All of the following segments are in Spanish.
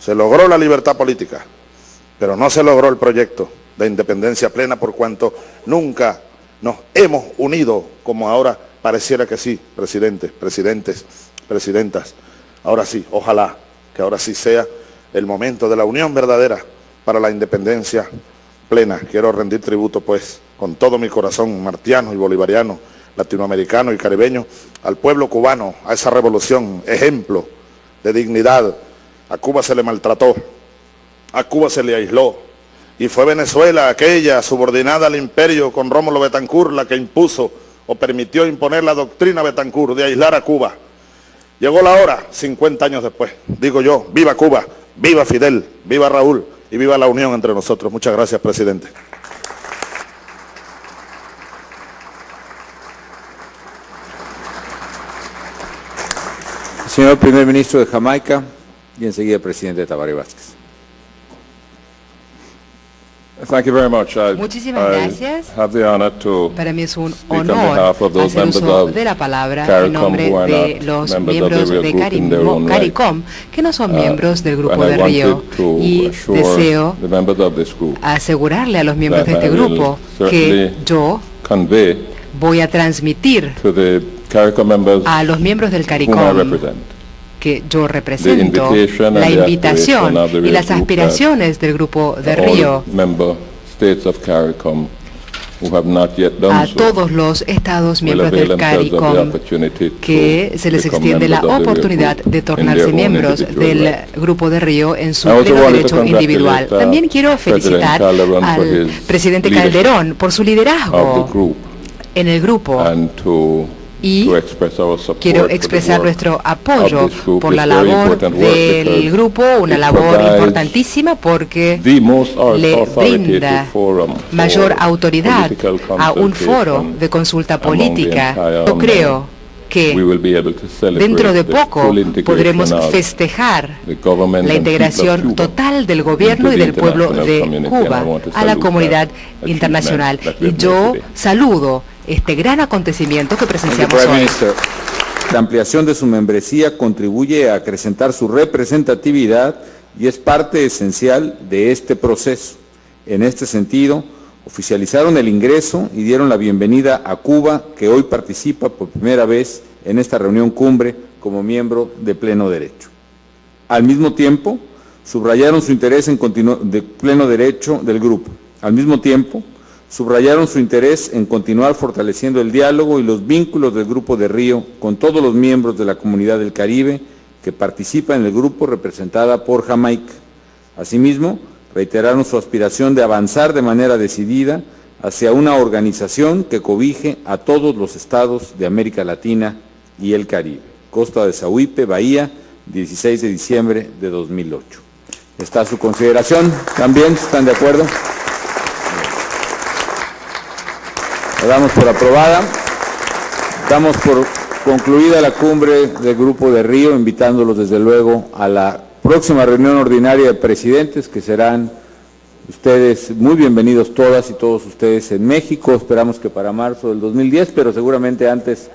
Se logró la libertad política, pero no se logró el proyecto de independencia plena por cuanto nunca nos hemos unido como ahora pareciera que sí, presidentes, presidentes, presidentas. Ahora sí, ojalá que ahora sí sea el momento de la unión verdadera para la independencia plena. Quiero rendir tributo pues con todo mi corazón martiano y bolivariano, latinoamericano y caribeño, al pueblo cubano, a esa revolución, ejemplo de dignidad. A Cuba se le maltrató, a Cuba se le aisló, y fue Venezuela aquella subordinada al imperio con Rómulo Betancourt la que impuso o permitió imponer la doctrina Betancourt de aislar a Cuba. Llegó la hora, 50 años después, digo yo, viva Cuba, viva Fidel, viva Raúl y viva la unión entre nosotros. Muchas gracias, presidente. Señor primer ministro de Jamaica y enseguida presidente Tabaré Vázquez. Thank you very much. I, Muchísimas I gracias. have the honor to Para mí es un honor hacer uso de la palabra en nombre de los miembros de CARICOM. CARICOM, que no son Uh, miembros del grupo de Río. Y deseo asegurarle a los miembros de este grupo que yo voy a transmitir a los miembros del CARICOM que yo represento la invitación y las aspiraciones del grupo de Río a todos los estados miembros del CARICOM que se les extiende la oportunidad de tornarse miembros del. Grupo de Río en su pleno derecho individual. uh, También quiero felicitar al presidente Calderón por su liderazgo en el grupo y quiero expresar nuestro apoyo por la labor del grupo, una labor importantísima porque le brinda mayor autoridad a un foro de consulta política. Yo creo que dentro de poco podremos festejar la integración total del gobierno y del pueblo de Cuba a la comunidad internacional. Y yo saludo este gran acontecimiento que presenciamos hoy. La ampliación de su membresía contribuye a acrecentar su representatividad y es parte esencial de este proceso. En este sentido, oficializaron el ingreso y dieron la bienvenida a Cuba, que hoy participa por primera vez en esta reunión cumbre como miembro de pleno derecho. Al mismo tiempo, subrayaron su interés en de pleno derecho del grupo. Al mismo tiempo, subrayaron su interés en continuar fortaleciendo el diálogo y los vínculos del Grupo de Río con todos los miembros de la Comunidad del Caribe que participan en el grupo representada por Jamaica. Asimismo, reiteraron su aspiración de avanzar de manera decidida hacia una organización que cobije a todos los estados de América Latina y el Caribe. Costa de Sauipe, Bahía, 16 de diciembre de 2008. Está a su consideración. ¿También están de acuerdo? La damos por aprobada. Damos por concluida la cumbre del Grupo de Río, invitándolos desde luego a la próxima reunión ordinaria de presidentes que serán ustedes muy bienvenidos todas y todos ustedes en México. Esperamos que para marzo del 2010, pero seguramente antes,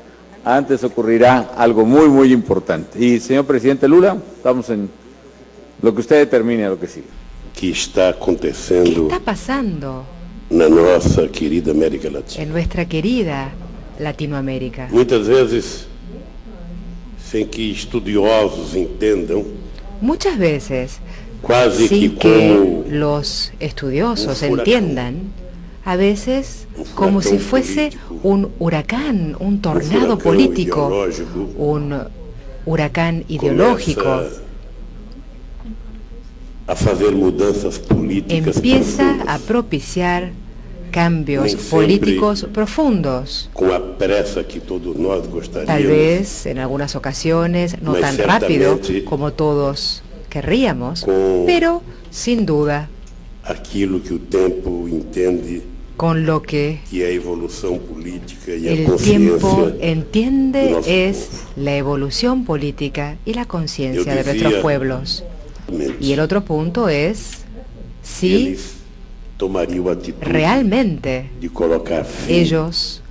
antes ocurrirá algo muy, muy importante. Y señor presidente Lula, estamos en lo que usted determine, lo que sigue. que está ¿Qué acontecendo está pasando na nossa querida América Latina. en nuestra querida Latinoamérica? Muitas vezes, sem que estudiosos entendam, Muchas veces, quase que sin que como los estudiosos entiendan, a veces como si fuese político. un huracán, un tornado político, un huracán ideológico, a políticas empieza a propiciar cambios políticos profundos. com a pressa que todos nós Tal vez en algunas ocasiones no tan rápido como todos querríamos, Con- pero sin duda Aquilo que con lo que e el tiempo entiende es la evolución política y la conciencia de nuestros pueblos. Y el otro punto es si realmente ellos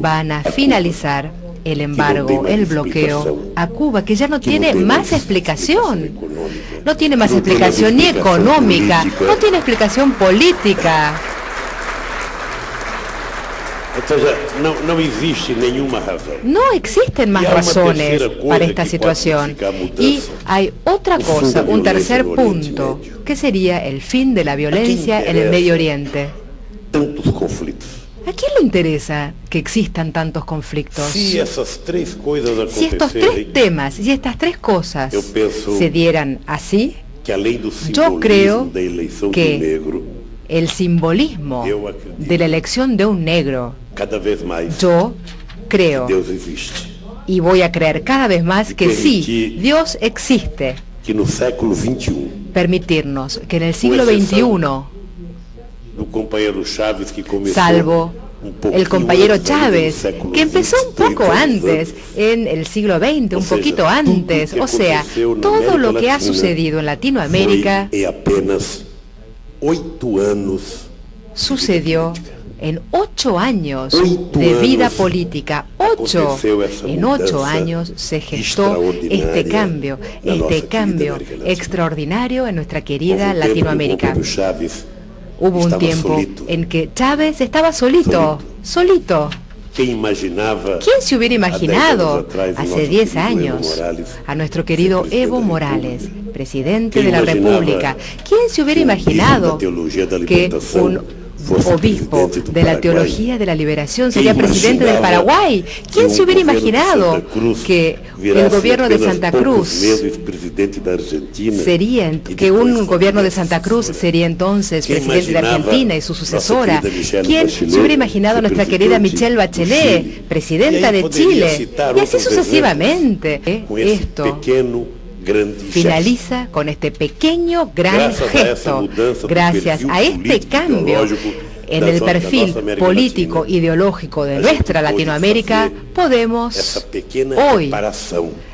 van a finalizar el embargo, el bloqueo a Cuba, que ya no tiene más explicación. No tiene más explicación ni económica, no tiene explicación política. No existen más razones para esta situación. Y hay otra cosa, un tercer punto, que sería el fin de la violencia en el Medio Oriente. ¿A quién le interesa que existan tantos conflictos? Si estos tres temas y estas tres cosas se dieran así, yo creo que el simbolismo de la elección de un negro, yo creo y voy a creer cada vez más que sí, Dios existe. Permitirnos que en el siglo XXI salvo el compañero Chávez, que empezó un poco antes, en el siglo XX, un poquito antes. O sea, todo lo que ha sucedido en Latinoamérica sucedió en ocho años de vida política. Ocho. En ocho años se gestó este cambio, este cambio extraordinario en nuestra querida Latinoamérica. Hubo un tiempo en que Chávez estaba solito, solito. ¿Quién se hubiera imaginado hace 10 años a nuestro querido Evo Morales, presidente de la República? ¿Quién se hubiera imaginado que un obispo de la teología de la liberación, sería presidente del Paraguay. ¿Quién se hubiera imaginado que el gobierno de Santa Cruz sería, que un gobierno de Santa Cruz sería entonces presidente de Argentina y su sucesora? ¿Quién se hubiera imaginado nuestra querida Michelle Bachelet, presidenta de Chile? Y así sucesivamente. Esto finaliza con este pequeño gran gesto. Gracias a este cambio en el perfil político ideológico de nuestra Latinoamérica, podemos hoy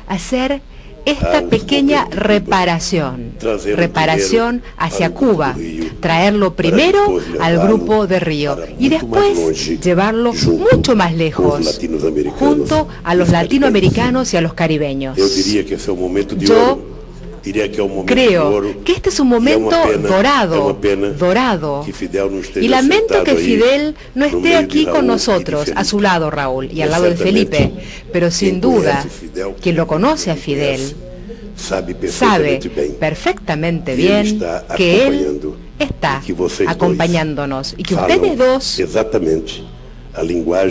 hacer esta pequeña reparación, reparación hacia Cuba, traerlo primero al grupo de Río. y después llevarlo mucho más lejos, junto a los latinoamericanos y a los caribeños. Yo Creo que este es un momento dorado, dorado. Y lamento que Fidel no esté aquí con nosotros, a su lado Raúl, y al lado de Felipe. Pero sin duda, quien lo conoce a Fidel sabe perfectamente bien que él está acompañándonos y que ustedes dos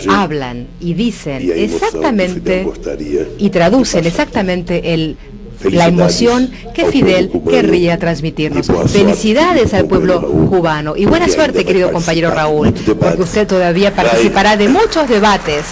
hablan y dicen exactamente y traducen exactamente el la emoción que Fidel querría transmitirnos. Felicidades al pueblo cubano. Y buena suerte, querido compañero Raúl, porque usted todavía participará de muchos debates.